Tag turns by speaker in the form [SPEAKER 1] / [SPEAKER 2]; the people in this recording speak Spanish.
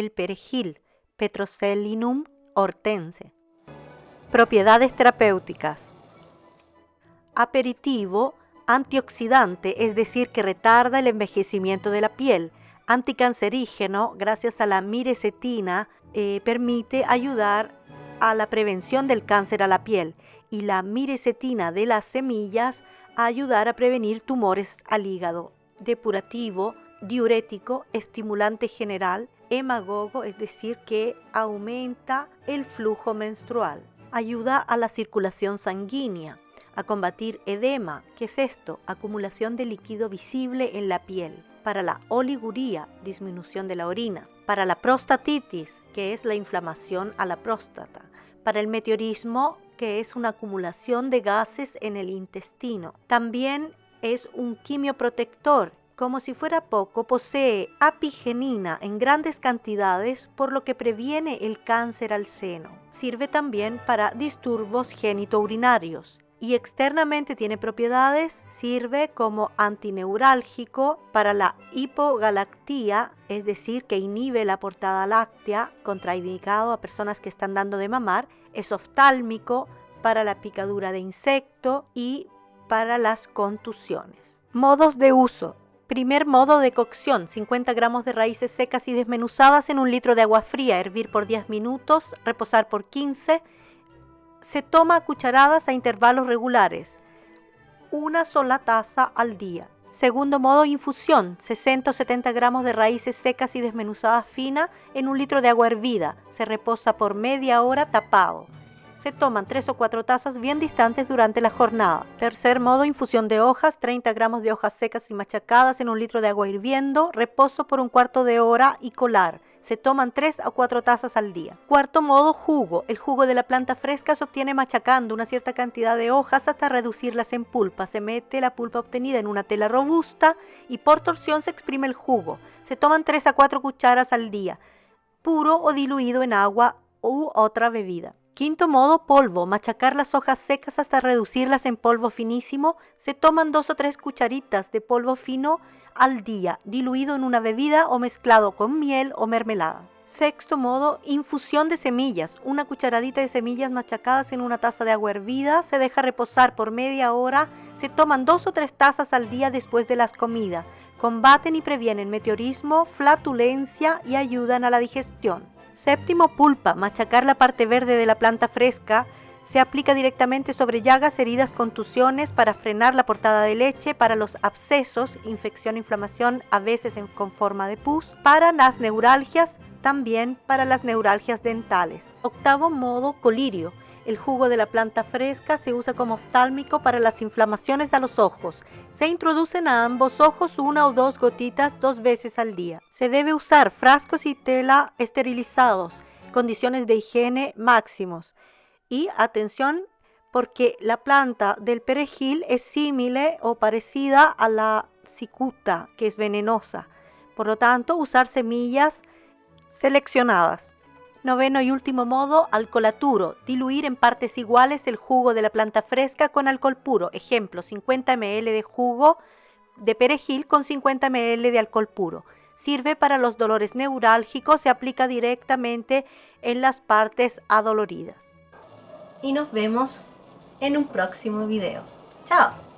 [SPEAKER 1] el perejil, Petroselinum hortense. Propiedades terapéuticas. Aperitivo, antioxidante, es decir, que retarda el envejecimiento de la piel. Anticancerígeno, gracias a la mirecetina, eh, permite ayudar a la prevención del cáncer a la piel. Y la mirecetina de las semillas a ayudar a prevenir tumores al hígado. Depurativo, diurético, estimulante general, hemagogo, es decir, que aumenta el flujo menstrual. Ayuda a la circulación sanguínea, a combatir edema, ¿qué es esto? Acumulación de líquido visible en la piel. Para la oliguría, disminución de la orina. Para la prostatitis, que es la inflamación a la próstata. Para el meteorismo, que es una acumulación de gases en el intestino. También es un quimioprotector como si fuera poco, posee apigenina en grandes cantidades, por lo que previene el cáncer al seno. Sirve también para disturbios genitourinarios y externamente tiene propiedades, sirve como antineurálgico para la hipogalactía, es decir, que inhibe la portada láctea, contraindicado a personas que están dando de mamar, es oftálmico para la picadura de insecto y para las contusiones. Modos de uso. Primer modo de cocción, 50 gramos de raíces secas y desmenuzadas en un litro de agua fría, hervir por 10 minutos, reposar por 15. Se toma a cucharadas a intervalos regulares, una sola taza al día. Segundo modo, infusión, 60 o 70 gramos de raíces secas y desmenuzadas finas en un litro de agua hervida. Se reposa por media hora tapado se toman 3 o 4 tazas bien distantes durante la jornada. Tercer modo, infusión de hojas, 30 gramos de hojas secas y machacadas en un litro de agua hirviendo, reposo por un cuarto de hora y colar. Se toman 3 a 4 tazas al día. Cuarto modo, jugo. El jugo de la planta fresca se obtiene machacando una cierta cantidad de hojas hasta reducirlas en pulpa. Se mete la pulpa obtenida en una tela robusta y por torsión se exprime el jugo. Se toman 3 a 4 cucharas al día, puro o diluido en agua u otra bebida. Quinto modo, polvo. Machacar las hojas secas hasta reducirlas en polvo finísimo. Se toman dos o tres cucharitas de polvo fino al día, diluido en una bebida o mezclado con miel o mermelada. Sexto modo, infusión de semillas. Una cucharadita de semillas machacadas en una taza de agua hervida. Se deja reposar por media hora. Se toman dos o tres tazas al día después de las comidas. Combaten y previenen meteorismo, flatulencia y ayudan a la digestión. Séptimo, pulpa. Machacar la parte verde de la planta fresca. Se aplica directamente sobre llagas, heridas, contusiones para frenar la portada de leche, para los abscesos, infección, inflamación, a veces con forma de pus, para las neuralgias, también para las neuralgias dentales. Octavo modo, colirio. El jugo de la planta fresca se usa como oftálmico para las inflamaciones a los ojos. Se introducen a ambos ojos una o dos gotitas dos veces al día. Se debe usar frascos y tela esterilizados, condiciones de higiene máximos. Y atención, porque la planta del perejil es similar o parecida a la cicuta, que es venenosa. Por lo tanto, usar semillas seleccionadas. Noveno y último modo, alcolaturo. Diluir en partes iguales el jugo de la planta fresca con alcohol puro. Ejemplo, 50 ml de jugo de perejil con 50 ml de alcohol puro. Sirve para los dolores neurálgicos, se aplica directamente en las partes adoloridas. Y nos vemos en un próximo video. ¡Chao!